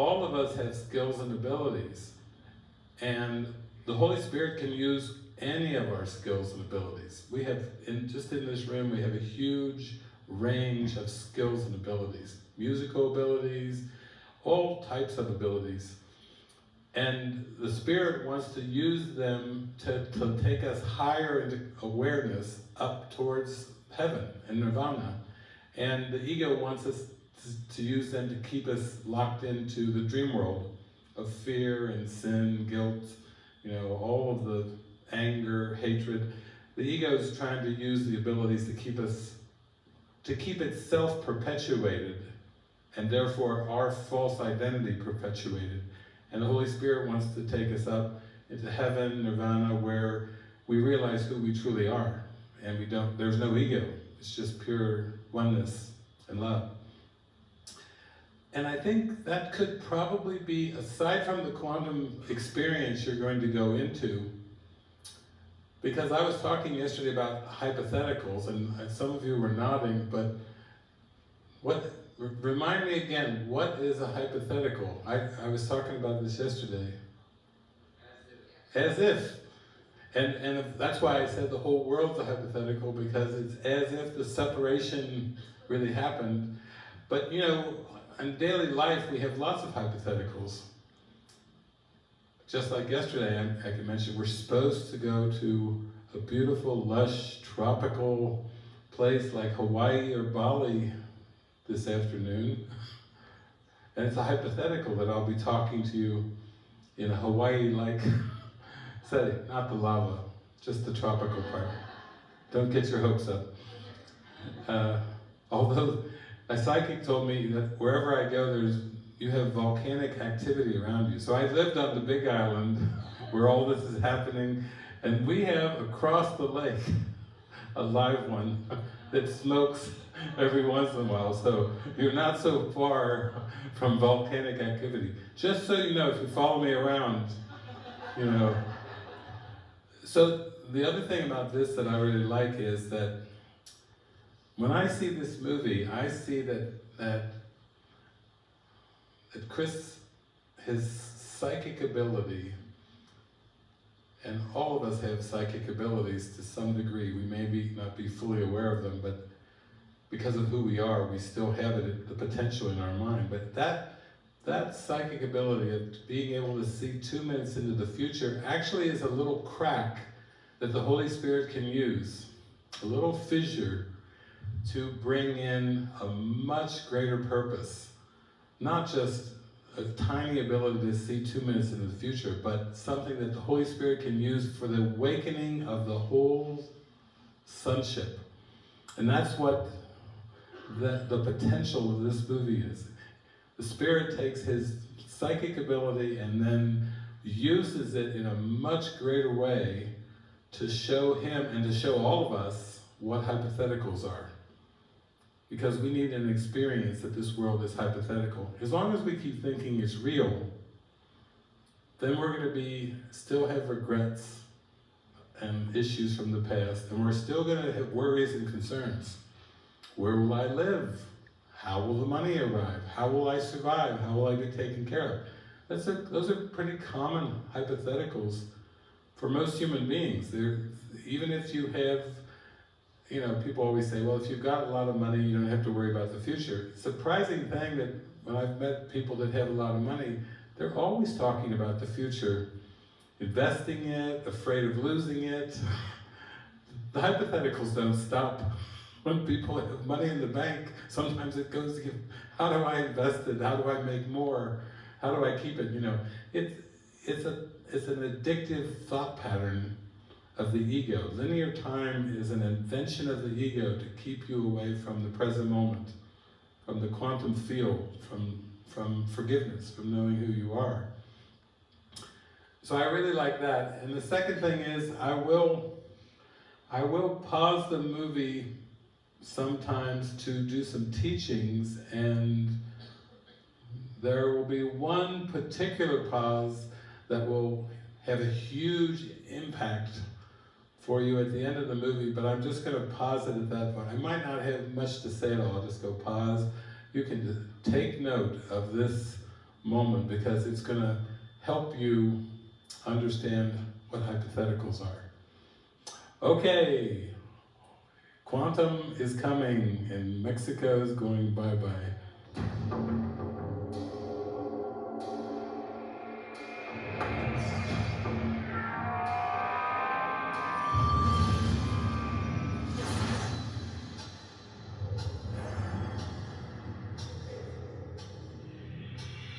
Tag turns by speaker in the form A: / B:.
A: all of us have skills and abilities. And the Holy Spirit can use any of our skills and abilities. We have, in, just in this room, we have a huge range of skills and abilities. Musical abilities, all types of abilities. And the Spirit wants to use them to, to take us higher into awareness up towards heaven and nirvana. And the ego wants us to, to use them to keep us locked into the dream world of fear and sin, guilt, you know, all of the anger, hatred. The ego is trying to use the abilities to keep us, to keep itself perpetuated, and therefore our false identity perpetuated. And the Holy Spirit wants to take us up into heaven, nirvana, where we realize who we truly are. And we don't, there's no ego. It's just pure oneness and love. And I think that could probably be, aside from the quantum experience you're going to go into, because I was talking yesterday about hypotheticals, and uh, some of you were nodding, but what remind me again, what is a hypothetical? I, I was talking about this yesterday. As if. As if. And, and that's why I said the whole world's a hypothetical, because it's as if the separation really happened. But you know, in daily life, we have lots of hypotheticals. Just like yesterday, I, I can mention, we're supposed to go to a beautiful, lush, tropical place like Hawaii or Bali this afternoon. And it's a hypothetical that I'll be talking to you in a Hawaii-like setting, not the lava, just the tropical part. Don't get your hopes up. Uh, although a psychic told me that wherever I go, there's you have volcanic activity around you. So I lived on the Big Island where all this is happening, and we have across the lake a live one that smokes every once in a while. So you're not so far from volcanic activity. Just so you know, if you follow me around, you know. So the other thing about this that I really like is that when I see this movie, I see that, that, that Chris, his psychic ability, and all of us have psychic abilities to some degree. We may be, not be fully aware of them, but because of who we are, we still have it, the potential in our mind. But that, that psychic ability of being able to see two minutes into the future actually is a little crack that the Holy Spirit can use, a little fissure to bring in a much greater purpose. Not just a tiny ability to see two minutes into the future, but something that the Holy Spirit can use for the awakening of the whole sonship. And that's what the, the potential of this movie is. The Spirit takes his psychic ability and then uses it in a much greater way to show him and to show all of us what hypotheticals are because we need an experience that this world is hypothetical. As long as we keep thinking it's real, then we're going to be still have regrets and issues from the past, and we're still going to have worries and concerns. Where will I live? How will the money arrive? How will I survive? How will I be taken care of? That's a, those are pretty common hypotheticals for most human beings. They're, even if you have you know, people always say, well, if you've got a lot of money, you don't have to worry about the future. Surprising thing that when I've met people that have a lot of money, they're always talking about the future, investing it, afraid of losing it. The hypotheticals don't stop. When people have money in the bank, sometimes it goes, how do I invest it? How do I make more? How do I keep it? You know, it's, it's, a, it's an addictive thought pattern of the ego. Linear time is an invention of the ego to keep you away from the present moment, from the quantum field, from, from forgiveness, from knowing who you are. So I really like that. And the second thing is, I will, I will pause the movie sometimes to do some teachings and there will be one particular pause that will have a huge impact for you at the end of the movie, but I'm just going to pause it at that point. I might not have much to say at all, I'll just go pause. You can take note of this moment because it's going to help you understand what hypotheticals are. Okay, quantum is coming and Mexico is going bye-bye.